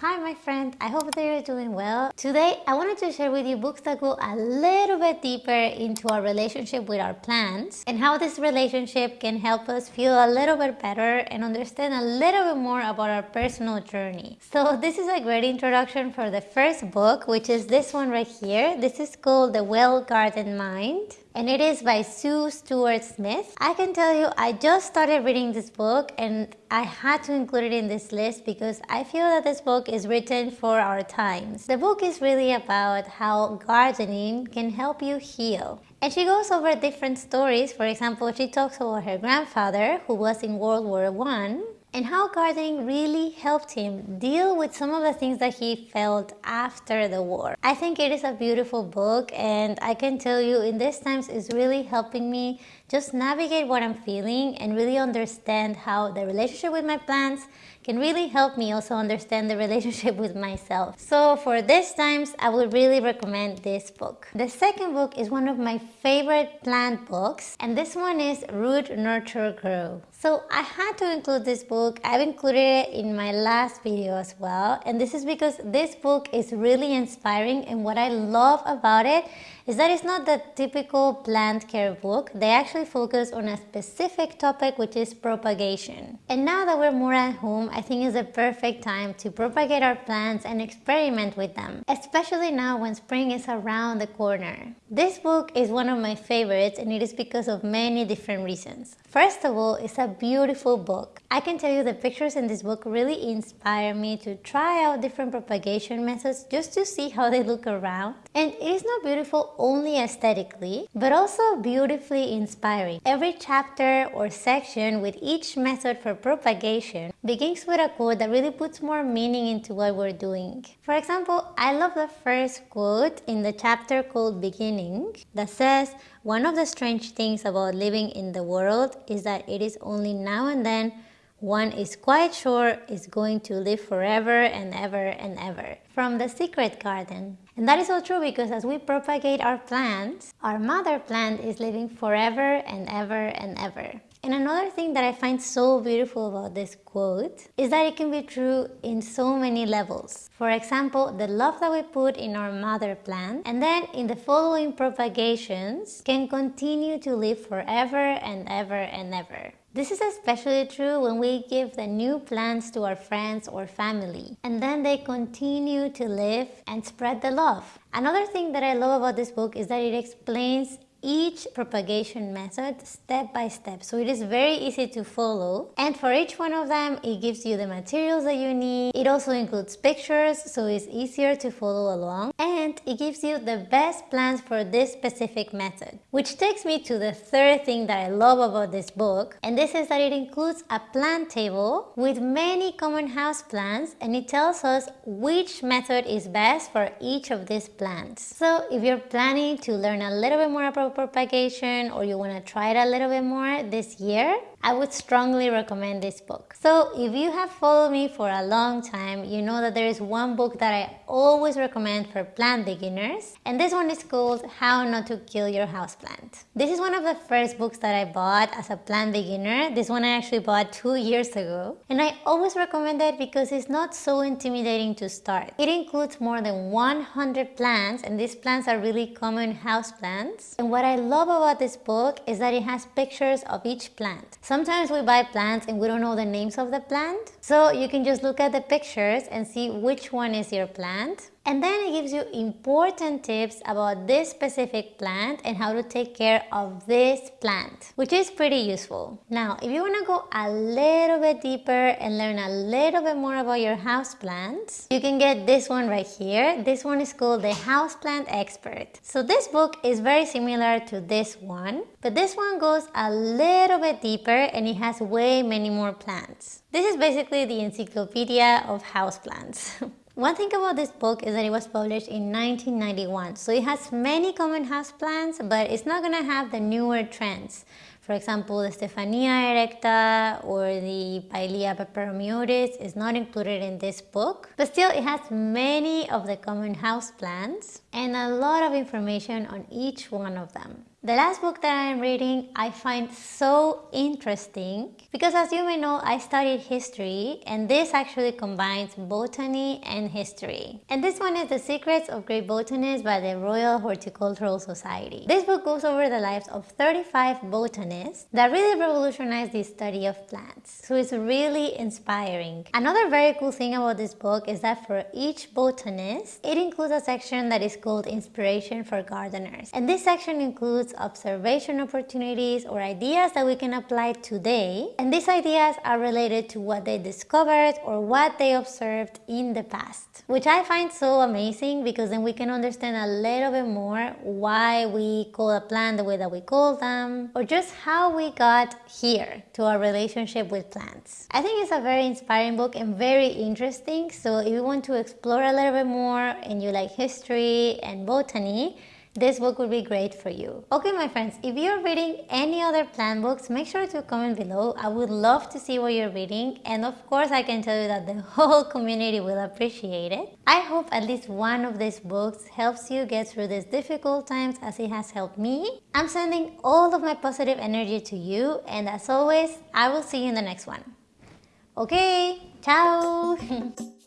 Hi my friend, I hope that you're doing well. Today I wanted to share with you books that go a little bit deeper into our relationship with our plants and how this relationship can help us feel a little bit better and understand a little bit more about our personal journey. So this is a great introduction for the first book which is this one right here. This is called The Well Gardened Mind and it is by Sue Stuart Smith. I can tell you I just started reading this book and I had to include it in this list because I feel that this book is written for our times. The book is really about how gardening can help you heal. And she goes over different stories. For example, she talks about her grandfather who was in World War One and how gardening really helped him deal with some of the things that he felt after the war. I think it is a beautiful book and I can tell you in these times it's really helping me just navigate what I'm feeling and really understand how the relationship with my plants can really help me also understand the relationship with myself. So for these times, I would really recommend this book. The second book is one of my favorite plant books and this one is Root Nurture Grow. So I had to include this book. I've included it in my last video as well. And this is because this book is really inspiring and what I love about it is that it's not the typical plant care book. They actually focus on a specific topic which is propagation. And now that we're more at home, I think it's a perfect time to propagate our plants and experiment with them, especially now when spring is around the corner. This book is one of my favorites and it is because of many different reasons. First of all, it's a beautiful book. I can tell you the pictures in this book really inspire me to try out different propagation methods just to see how they look around. And it is not beautiful only aesthetically, but also beautifully inspiring. Every chapter or section with each method for propagation begins with a quote that really puts more meaning into what we're doing. For example, I love the first quote in the chapter called Beginning that says, one of the strange things about living in the world is that it is only now and then one is quite sure is going to live forever and ever and ever. From The Secret Garden. And that is so true because as we propagate our plants, our mother plant is living forever and ever and ever. And another thing that I find so beautiful about this quote is that it can be true in so many levels. For example, the love that we put in our mother plant and then in the following propagations can continue to live forever and ever and ever. This is especially true when we give the new plants to our friends or family and then they continue to live and spread the love. Another thing that I love about this book is that it explains each propagation method step by step. So it is very easy to follow. And for each one of them it gives you the materials that you need. It also includes pictures so it's easier to follow along. And it gives you the best plans for this specific method which takes me to the third thing that I love about this book. And this is that it includes a plant table with many common house plants and it tells us which method is best for each of these plants so if you're planning to learn a little bit more about propagation or you want to try it a little bit more this year, I would strongly recommend this book. So if you have followed me for a long time, you know that there is one book that I always recommend for plant beginners and this one is called How Not to Kill Your Houseplant. This is one of the first books that I bought as a plant beginner. This one I actually bought two years ago and I always recommend it because it's not so intimidating to start. It includes more than 100 plants and these plants are really common house plants. And what I love about this book is that it has pictures of each plant. Sometimes we buy plants and we don't know the names of the plant. So you can just look at the pictures and see which one is your plant. And then it gives you important tips about this specific plant and how to take care of this plant, which is pretty useful. Now, if you want to go a little bit deeper and learn a little bit more about your house plants, you can get this one right here. This one is called the Houseplant Expert. So this book is very similar to this one, but this one goes a little bit deeper and it has way many more plants. This is basically the encyclopedia of houseplants. One thing about this book is that it was published in 1991, so it has many common houseplants, but it's not going to have the newer trends. For example, the Stephania erecta or the Pilea peperomioides is not included in this book, but still it has many of the common houseplants and a lot of information on each one of them. The last book that I am reading I find so interesting because as you may know I studied history and this actually combines botany and history. And this one is The Secrets of Great Botanists by the Royal Horticultural Society. This book goes over the lives of 35 botanists that really revolutionized the study of plants. So it's really inspiring. Another very cool thing about this book is that for each botanist it includes a section that is called Inspiration for Gardeners. And this section includes observation opportunities or ideas that we can apply today. And these ideas are related to what they discovered or what they observed in the past, which I find so amazing because then we can understand a little bit more why we call a plant the way that we call them or just how we got here to our relationship with plants. I think it's a very inspiring book and very interesting. So if you want to explore a little bit more and you like history and botany, this book would be great for you. Okay my friends, if you're reading any other plant books, make sure to comment below. I would love to see what you're reading and of course I can tell you that the whole community will appreciate it. I hope at least one of these books helps you get through these difficult times as it has helped me. I'm sending all of my positive energy to you and as always, I will see you in the next one. Okay, ciao!